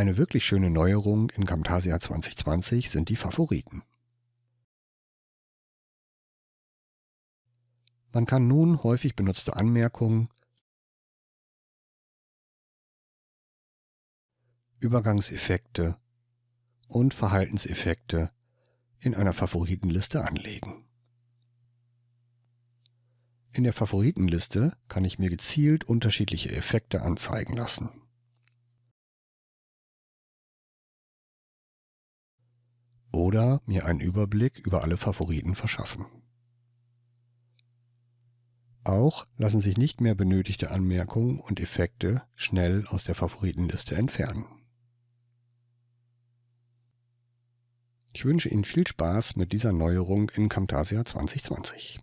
Eine wirklich schöne Neuerung in Camtasia 2020 sind die Favoriten. Man kann nun häufig benutzte Anmerkungen, Übergangseffekte und Verhaltenseffekte in einer Favoritenliste anlegen. In der Favoritenliste kann ich mir gezielt unterschiedliche Effekte anzeigen lassen. Oder mir einen Überblick über alle Favoriten verschaffen. Auch lassen sich nicht mehr benötigte Anmerkungen und Effekte schnell aus der Favoritenliste entfernen. Ich wünsche Ihnen viel Spaß mit dieser Neuerung in Camtasia 2020.